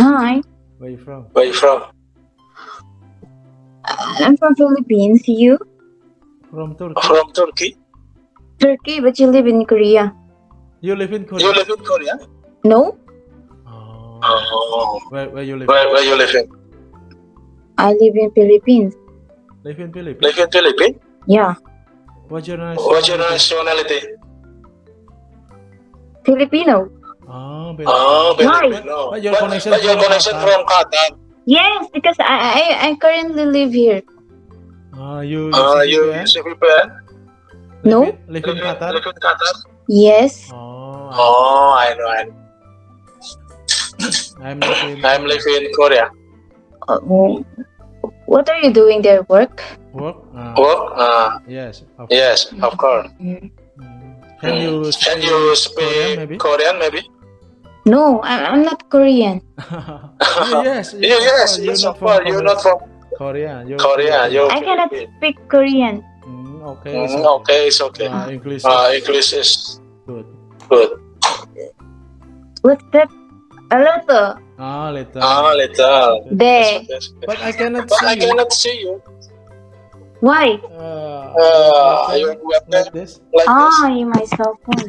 Hi. Where you from? Where you from? Uh, I'm from Philippines. You? From Turkey. From Turkey. Turkey, but you live in Korea. You live in Korea? You live in Korea? No? Oh. Oh. Where, where you live? Where, where you live in? I live in Philippines. Live in Philippines? Live in Philippines? Yeah. What's your nationality? What's your nationality? Filipino. Oh, Oh, Why? But your But- connection but your from connection Qatar. from Qatar. Yes, because I I, I currently live here. Ah, you Uh, use you VPN? use VPN? No. Live in, live in Live in, Qatar? live in Qatar? Yes. Oh, Oh, I know. I know. I'm live in I'm living in Korea. Uh, what are you doing there? Work? work. Ah, Work? Uh, yes. Of yes, of course. Mm. Mm. Can you Mm. speak, Can you speak Korean maybe? Korean maybe? No, I, I'm not Korean. Yeah, yes. Yeah, yes, You're yes, not of from course. You're not from Korea. You're Korea. Filipino. You're I cannot Philippine. speak Korean. Mm, okay. it's Mm, okay, it's okay. Ah, English. Uh, is English is good. good. What's that? A little. Ah, later. Ah, little. There. But I cannot But see I you. cannot see you. Why? Uh, Uh, like, your webcam like this. like this. Ah, in my cell phone.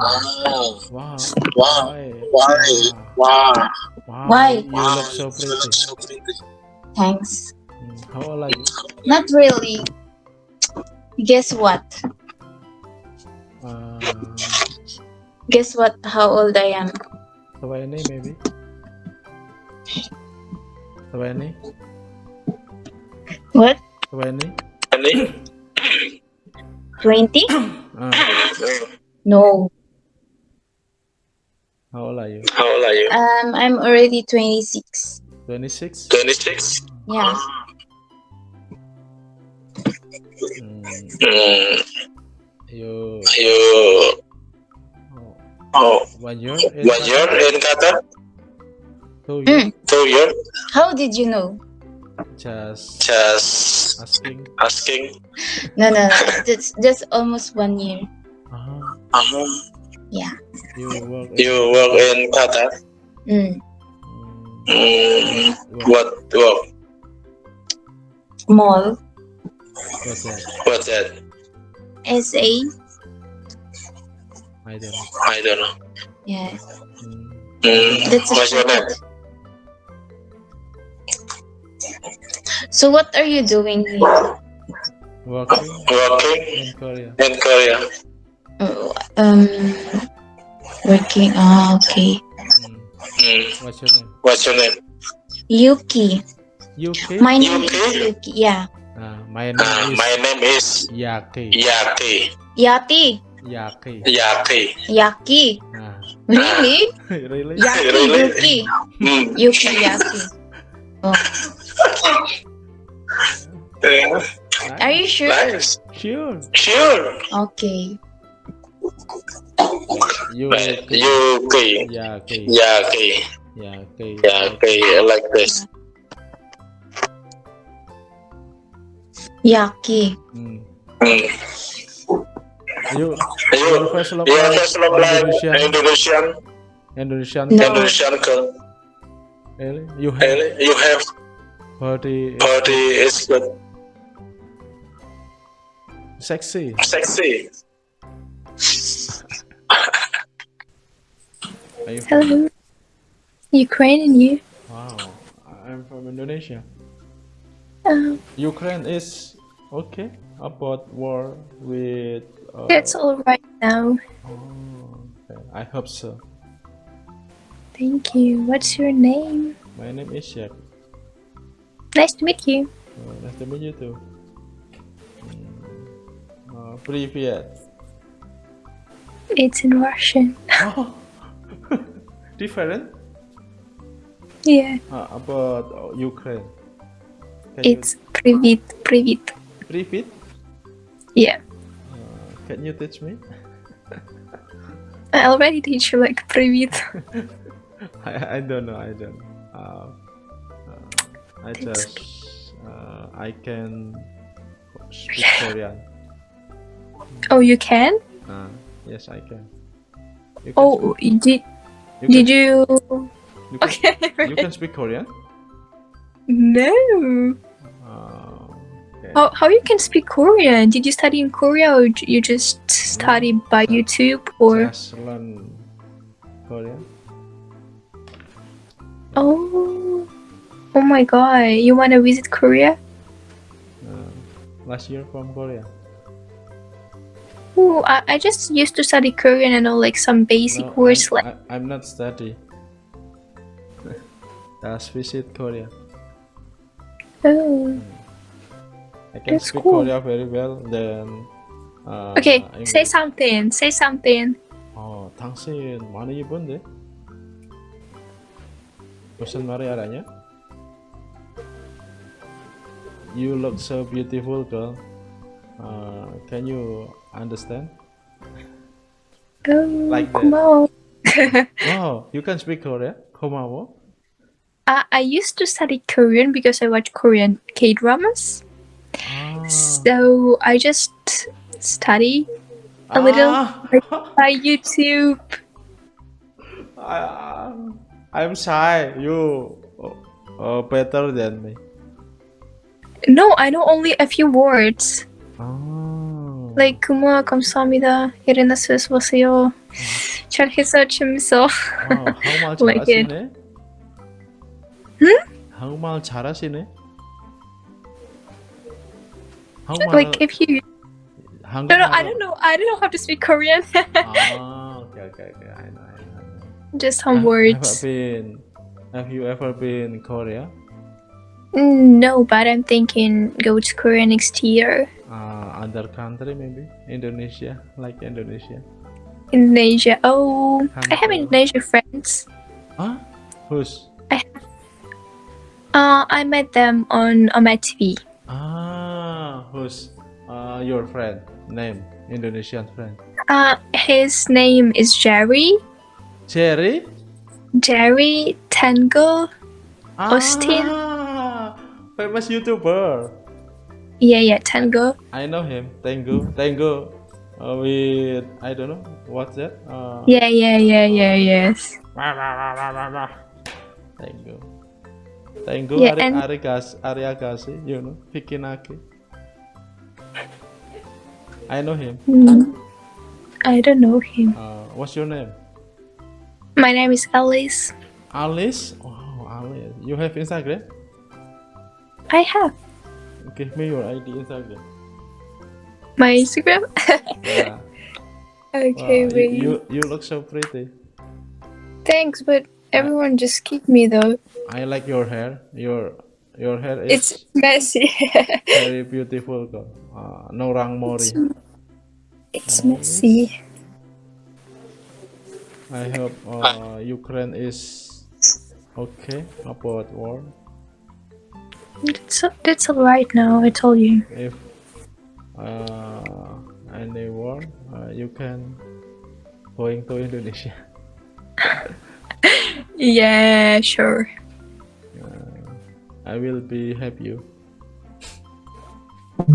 Ah, wow. wow. Why? Why? Wow. Wow. Why? You Wow, look so pretty. so pretty. Thanks. Mm, How old are you? Not really. Guess what? Uh, Guess what? How old I am? 20 maybe? 20? What? 20? Any? 20? Ah, No. How old are you? How old are you? Um, I'm already 26. 26? 26. Yeah. Mm, Mm, you you oh, oh, one year? in one year in Qatar? Two years? Two year? How did you know? Just Just asking. asking. No, no, no. That's just almost one year. Uh-huh. Um, Yeah. You work in, you work in Qatar? Mm. mm, what, what work? Mall. what's that? What's that? SA. I don't know. I don't know. Yes. Mm, Mm, That's what's your name? So what are you doing here? working Working in Korea. in Korea. Uh, Um, working. Ah, okay. Mm, what's your name? what's your name? Yuki. UK? My name Yuki? is Yuki. Yeah. Ah, my name Uh, is my name is Yaki. Yaki. Yati. Yaki. Yaki. Yaki. Ah, Really? really? Yaki. Really? Yuki. Mm. Yuki. Yaki. Oh. Yeah. Are you sure? Nice. Sure. Sure. Okay. You Yuki. Yaki. Yaki. Yaki. Yaki. Like this. Yaki. Mm. Mm. You You, your first love first Indonesian Indonesian, Indonesian No. Indonesian girl. really? You have Really? You have body body is good, sexy. sexy. Are you from, Hello. Ukraine and you? wow. I'm from Indonesia. Um, Ukraine is okay about war with uh, it's all right now. oh, okay. I hope so. Thank you. What's your name? My name is Jack. Nice to meet you. Uh, nice to meet you too. Mm, Uh, привет. It's in Russian. Different? Yeah. Ah, uh, about Ukraine. Can it's you... Privit. Privit. Privit? Yeah. Uh, can you teach me? I already teach you like Privit. I, I don't know. I don't. Uh, uh, I That's just. Okay. I can speak Korean. Oh, you can? Uh, yes, I can. Oh, indeed. did speak- did you you You can, Okay. you can speak Korean? no. Uh, okay. How, how you can speak Korean? Did you study in Korea or you just study by YouTube or? Just learn Korean. Oh, oh my god! You wanna visit Korea? Uh, last year from Korea. Ooh, I, I just used to study Korean and know like some basic No, words I'm, like. I, I'm not study. Just visit Korea. Oh. I can That's speak cool. Korea very well. Then. Uh, Okay, say English. something. Say something. 어, 당신 많이 이쁜데? 무슨 말이 알아냐? You look so beautiful, girl. Uh, can you understand? Um, like Kumao. Oh, you can speak Korean? Komawo? Uh, I used to study Korean because I watch Korean K-dramas. Ah. So I just study a ah. little by YouTube. I, I'm shy. You uh, better than me. No, I know only a few words. Oh. Like kuma kamsamida irinesis wasayo. Mm. Charhisa chimiso. Wow, 한국말 like 잘하시네. Hmm? 한국말 How much? Like if you No, no, I don't know. I don't know how to speak Korean. ah, okay, okay, okay. I know, I know. Just some have, words. Have, been, have you ever been in Korea? Mm, no, but I'm thinking go to Korea next year. Uh, other country maybe Indonesia, like Indonesia. Indonesia. Oh, I have Hanoi. Indonesian friends. Huh? Who's? I. Uh, I met them on on my TV. Ah, who's? Uh, your friend name Indonesian friend. Uh, his name is Jerry. Jerry. Jerry Tango. Austin. Ah, famous YouTuber. Yeah, yeah, Tango. I know him. Tango. Tango. Uh, with I don't know what's that. Uh, Yeah, yeah, yeah, yeah, yes. Tango. Tango Yeah, Ari, and- Arigas, Ariagasi, you know, Pikinaki. I know him. Mm, I don't know him. Uh, what's your name? My name is Alice. Alice. Oh, Alice. You have Instagram? I have Give me your ID Instagram. my Instagram. Yeah. okay, Wow, you, wait. you you look so pretty. Thanks, but everyone just keep me though. I like your hair. Your your hair is It's messy. very beautiful, girl. Uh, no rang mori. it's messy. I hope uh, Ukraine is okay about war. That's that's alright now. I told you. If uh, any war, uh, you can going to Indonesia. Yeah, sure. I will be help you.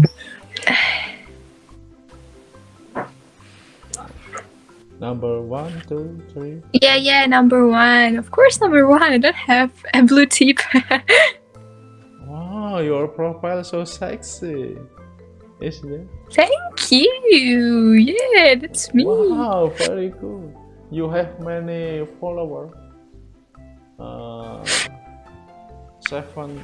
Number one, two, three. Yeah, yeah. Number one, of course. Number one. I don't have a blue tip. Wow, your profile so sexy. Isn't it? Thank you. Yeah, that's me. Wow, very good. You have many followers. Uh, seven,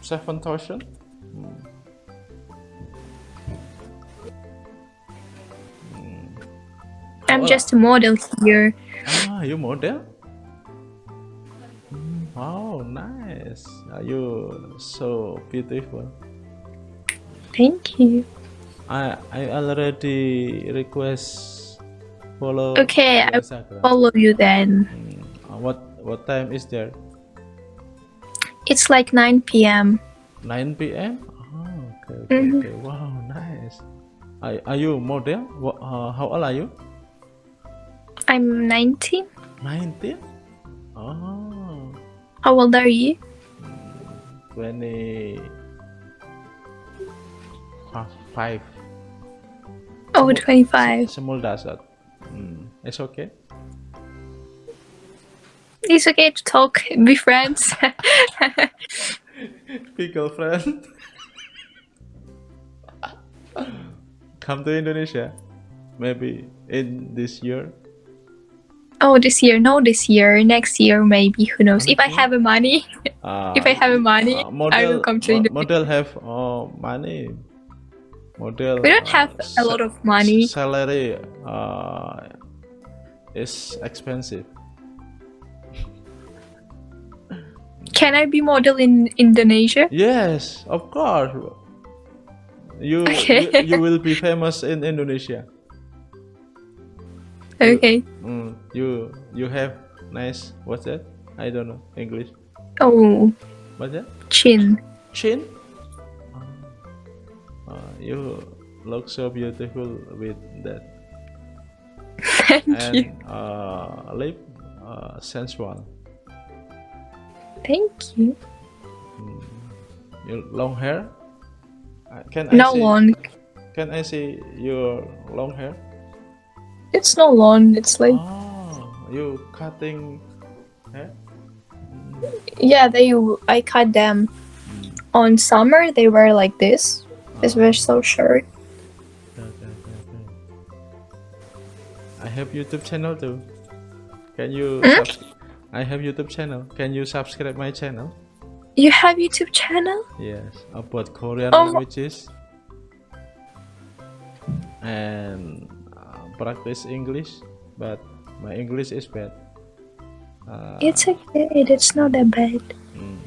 seven thousand. Hmm. I'm Oh. just a model here. Ah, you model? Hmm, nice. Are you so beautiful? Thank you. I I already request follow. Okay, I follow you then. Hmm, uh, What what time is there? It's like 9 p.m. 9 p.m. Oh, okay, okay, Mhm. okay. Wow, nice. Are, are you model? What, uh, how old are you? I'm 19. 19? Oh, How old are you? 20. Five. Oh, 25. Small dasar. Hmm, it's okay. It's okay to talk, be friends. Be girlfriend. Come to Indonesia, maybe in this year. Oh, this year, no, this year, next year, maybe. Who knows? If I have a money, Uh, if I have a money, uh, I will come to mo- Indonesia. model have uh, money. Model. We don't uh, have a lot of money. Salary uh, is expensive. Can I be model in Indonesia? Yes, of course. You Okay. you, you will be famous in Indonesia. Okay. Mm, you you have nice what's that? I don't know English. Oh, What's that? chin. Chin? Uh, you look so beautiful with that. Thank and you. uh, lip uh, sensual. Thank you. Your long hair? Uh, Can I No see, long. Can I see your long hair? It's no long. It's like Oh, you cutting hair? yeah. They I cut them mm. on summer. They were like this. This Oh, was so short. okay, okay, okay. I have YouTube channel too. Can you? Hmm? I have YouTube channel. Can you subscribe my channel? You have YouTube channel? Yes, about Korean Oh. languages and practice English, but my English is bad. Uh, It's okay. It's not that bad. mm,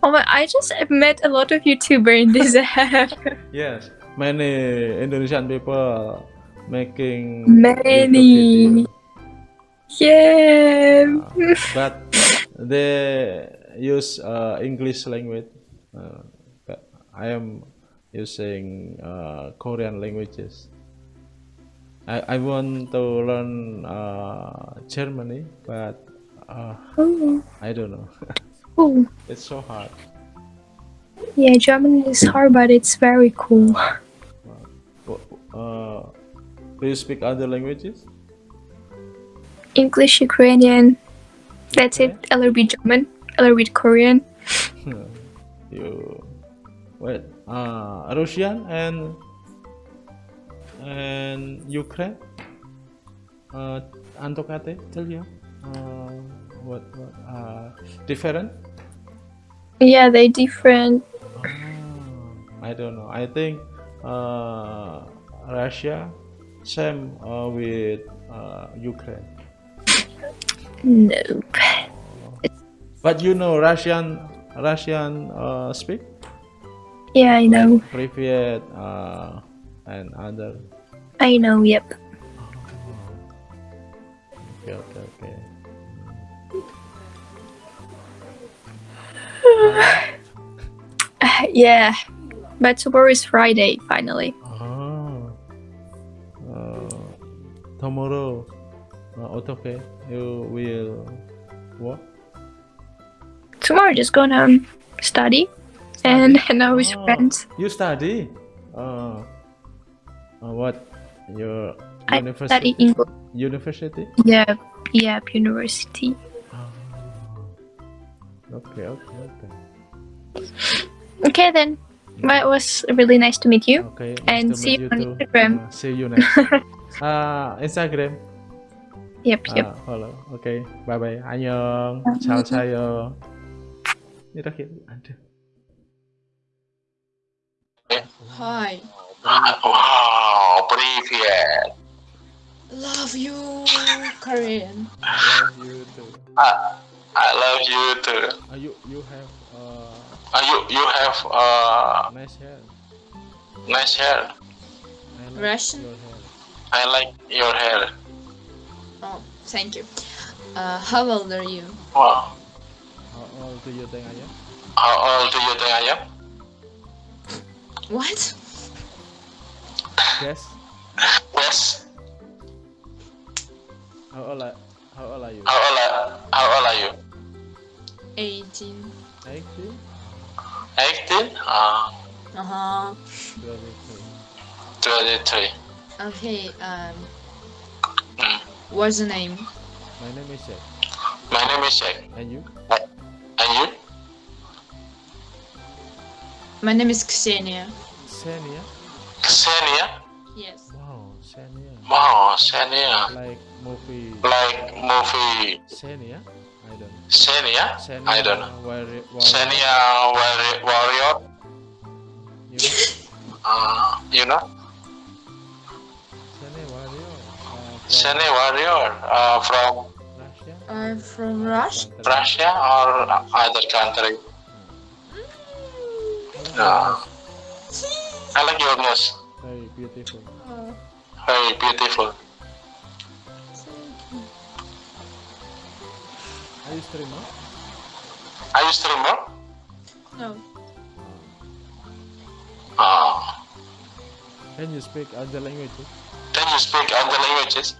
Oh my! I just met a lot of YouTuber in this app. yes, many Indonesian people making Many. Yeah. uh, but they use uh, English language. Uh, but I am using uh, Korean languages. I, I want to learn uh, Germany, but uh, Oh. I don't know. oh. it's so hard. Yeah, German is hard, but it's very cool. Uh, do you speak other languages? English, Ukrainian. That's it. A little bit German. A little bit Korean. you wait. Uh, Russian and and Ukraine. Uh, Antokate, tell you. Uh, what what uh, different? Yeah, they different. Ah, I don't know. I think uh, Russia same uh, with uh, Ukraine. Nope. But you know Russian Russian uh, speak Yeah, I know. Privet uh, and other. I know. Yep. Okay, okay, okay. yeah. But tomorrow is Friday. Finally. Ah, uh, tomorrow, uh, okay, you will what? Tomorrow, just gonna study and hang out with Oh, friends. You study? Uh, uh, what? Your I university? study English. University? Yep. Yep. University. Ah. Okay, okay, okay. Okay then. Well, it was really nice to meet you. Okay. nice And to see meet you on too. Instagram. Uh, see you next. uh, Instagram. Yep. Yep. 아, hello. 오케이. 바이바이. 안녕. 잘 자요. 이렇게 안 돼. Hi. Wow, привет. Love you, Korean. I love you too. I, I love you too. Uh, you you have uh Uh, you you have uh nice hair. nice hair. I like Russian? your hair. I like your hair. Oh, thank you. Uh, how old are you? Wow. How old do you think I am? How old do you think I am? What? Yes. Yes. How old are, how old are you? How old are, how old are you? 18. 18? 18? Uh, Uh huh. 22. 23. Okay. Um, Mm. what's your name? My name is Jack. My name is Jack. And you? And you? My name is Xenia. Xenia? Xenia? Yes. Wow, Xenia. Wow, Xenia. Like movie Like movie Xenia? I don't know. Xenia? Xenia I don't know. Warrior, Xenia Warri- Warrior? You know? Uh, you know? Xenia Warrior. Uh, from Xenia Warrior uh, from Russia? I'm from Russia. Russia or other country? Oh, Uh, I like your nose. Very beautiful. Very beautiful. Are you streamer? Are you streamer? No. Uh, Can you speak other languages? can you speak other languages?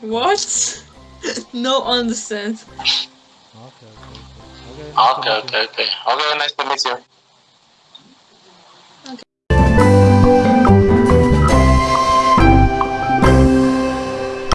What? no understand. Okay, okay, okay. Okay, Okay, okay, okay. Okay, nice to meet you.